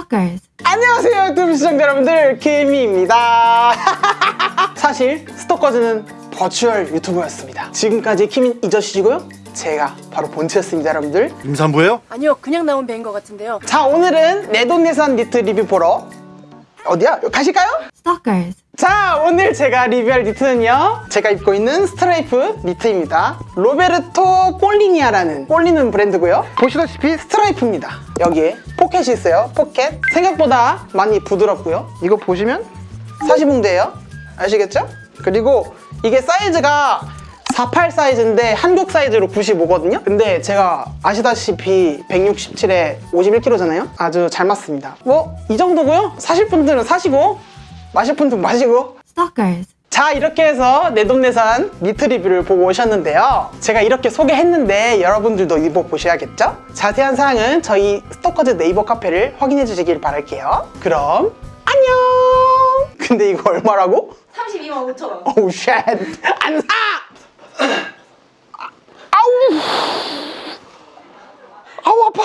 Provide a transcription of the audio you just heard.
Stalkers. 안녕하세요 유튜브 시청자 여러분들 키미입니다 사실 스토커즈는 virtual 유튜버였습니다 지금까지 키민 잊으시고요 제가 바로 본체였습니다 여러분들 임산부예요? 아니요 그냥 나온 배인 것 같은데요 자 오늘은 내 돈 내산 니트 리뷰 보러 어디야? 가실까요? Stalkers. 자 오늘 제가 리뷰할 니트는요. 제가 입고 있는 스트라이프 니트입니다. 로베르토 꼴리나라는 꼴리는 브랜드고요. 보시다시피 스트라이프입니다. 여기에 포켓이 있어요. 포켓. 생각보다 많이 부드럽고요. 이거 보시면 사시봉대예요. 아시겠죠? 그리고 이게 사이즈가 48 사이즈인데 한국 사이즈로 95거든요. 근데 제가 아시다시피 167에 51kg잖아요. 아주 잘 맞습니다. 뭐 이 정도고요? 사실 분들은 사시고 마실 분들은 마시고. Stalkers. 자 이렇게 해서 내돈내산 니트 리뷰를 보고 오셨는데요. 제가 이렇게 소개했는데 여러분들도 입어보셔야겠죠? 자세한 사항은 저희 스토커즈 네이버 카페를 확인해 주시길 바랄게요. 그럼 안녕! 근데 이거 얼마라고? 32만 5천 원. 오우 쉣안 사! 아우! 아우 아파